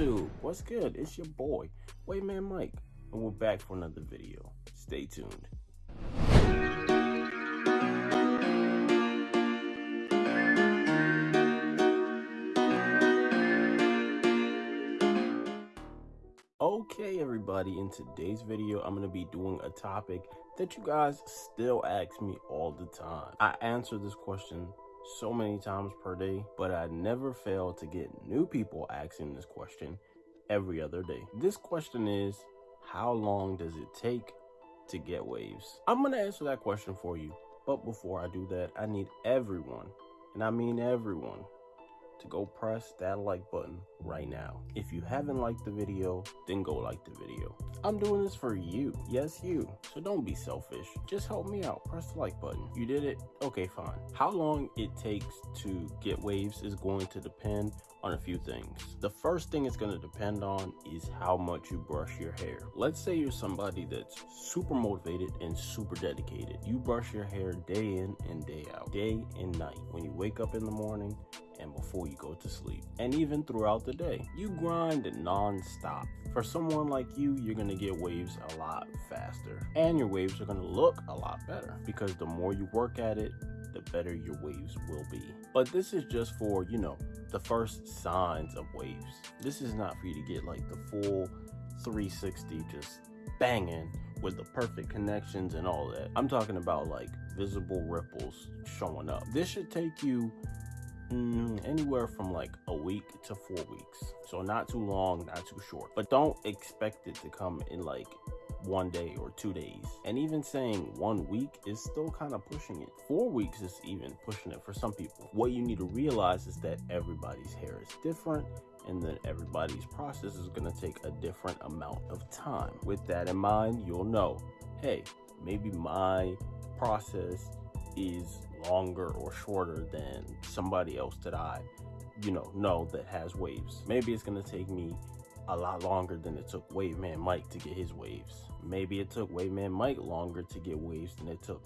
YouTube, what's good? It's your boy, Waveman Mike, and we're back for another video. Stay tuned. Okay everybody, in today's video I'm going to be doing a topic that you guys still ask me all the time. I answer this question so many times per day, but I never fail to get new people asking this question every other day. This question is, how long does it take to get waves? I'm to answer that question for you, but before I do that, I need everyone, and I mean everyone, to go press that like button right now. If you haven't liked the video, then go like the video. I'm doing this for you. Yes, you. So don't be selfish. Just help me out. Press the like button. You did it? Okay, fine. How long it takes to get waves is going to depend on a few things. The first thing it's going to depend on is how much you brush your hair. Let's say you're somebody that's super motivated and super dedicated. You brush your hair day in and day out, day and night. When you wake up in the morning, and before you go to sleep, and even throughout the day. You grind non-stop. For someone like you, you're gonna get waves a lot faster, and your waves are gonna look a lot better because the more you work at it, the better your waves will be. But this is just for, you know, the first signs of waves. This is not for you to get like the full 360 just banging with the perfect connections and all that. I'm talking about like visible ripples showing up. This should take you Mm, anywhere from like a week to four weeks. So not too long, not too short. But don't expect it to come in like one day or two days. And even saying one week is still kind of pushing it. Four weeks is even pushing it for some people. What you need to realize is that everybody's hair is different and that everybody's process is going to take a different amount of time. With that in mind, you'll know, hey, maybe my process is longer or shorter than somebody else that I, you know, know that has waves. Maybe it's gonna take me a lot longer than it took Waveman Mike to get his waves. Maybe it took Waveman Mike longer to get waves than it took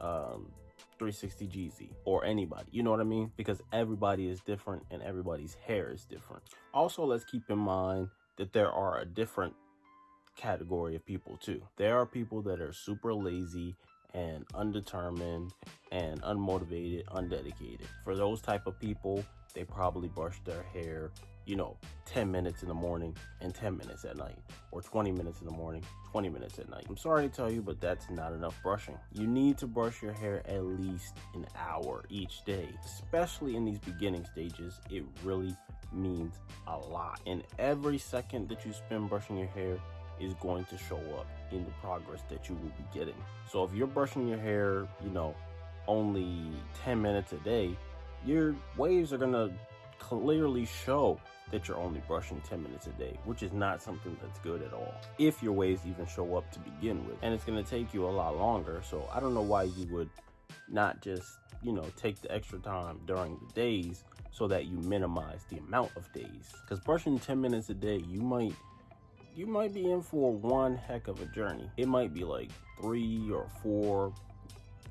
um, 360 Jeezy or anybody. You know what I mean? Because everybody is different and everybody's hair is different. Also, let's keep in mind that there are a different category of people too. There are people that are super lazy and undetermined and unmotivated, undedicated. For those type of people, they probably brush their hair, you know, 10 minutes in the morning and 10 minutes at night, or 20 minutes in the morning, 20 minutes at night. I'm sorry to tell you, but that's not enough brushing. You need to brush your hair at least an hour each day, especially in these beginning stages. It really means a lot. And every second that you spend brushing your hair is going to show up in the progress that you will be getting. So if you're brushing your hair, you know, only 10 minutes a day, your waves are going to clearly show that you're only brushing 10 minutes a day, which is not something that's good at all. If your waves even show up to begin with, and it's going to take you a lot longer. So I don't know why you would not just, you know, take the extra time during the days so that you minimize the amount of days. Because brushing 10 minutes a day, you might you might be in for one heck of a journey. It might be like three or four,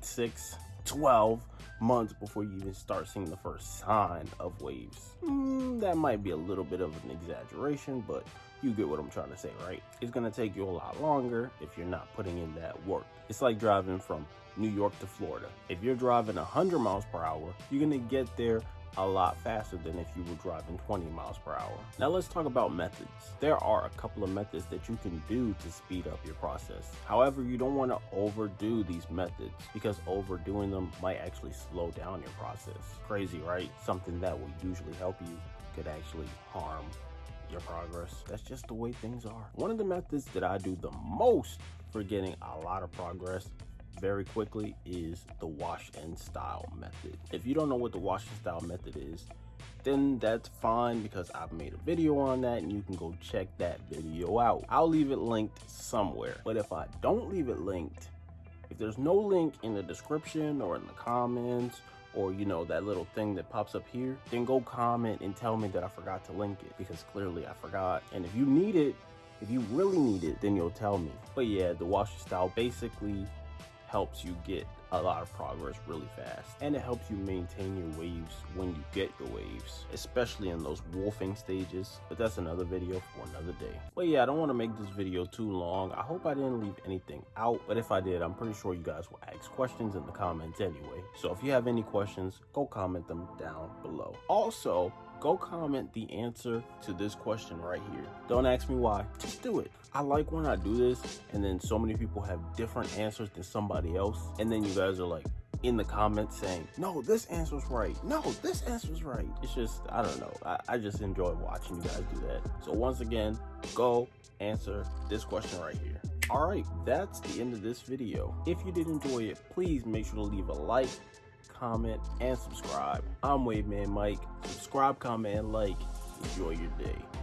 six, 12 months before you even start seeing the first sign of waves. Mm, that might be a little bit of an exaggeration, but you get what I'm trying to say, right? It's gonna take you a lot longer if you're not putting in that work. It's like driving from New York to Florida. If you're driving 100 miles per hour, you're gonna get there a lot faster than if you were driving 20 miles per hour. Now let's talk about methods. There are a couple of methods that you can do to speed up your process. However, you don't want to overdo these methods because overdoing them might actually slow down your process. Crazy, right? Something that will usually help you could actually harm your progress. That's just the way things are. One of the methods that I do the most for getting a lot of progress very quickly is the wash and style method. If you don't know what the wash and style method is, then that's fine because I've made a video on that and you can go check that video out. I'll leave it linked somewhere. But if I don't leave it linked, if there's no link in the description or in the comments or you know that little thing that pops up here, then go comment and tell me that I forgot to link it because clearly I forgot. And if you need it, if you really need it, then you'll tell me. But yeah, the wash and style basically helps you get a lot of progress really fast. And it helps you maintain your waves when you get your waves especially in those wolfing stages. But that's another video for another day. But yeah i don't want to make this video too long. I hope i didn't leave anything out but if i did i'm pretty sure you guys will ask questions in the comments anyway. So if you have any questions go comment them down below. Also go comment the answer to this question right here. Don't ask me why, just do it. I like when I do this and then so many people have different answers than somebody else. And then you guys are like, in the comments saying, no, this answer's right. No, this answer's right. It's just, I don't know. I, I, just enjoy watching you guys do that. So once again, go answer this question right here. All right, that's the end of this video. If you did enjoy it, please make sure to leave a like, comment, and subscribe. I'm Waveman Mike. Subscribe, comment, and like. Enjoy your day.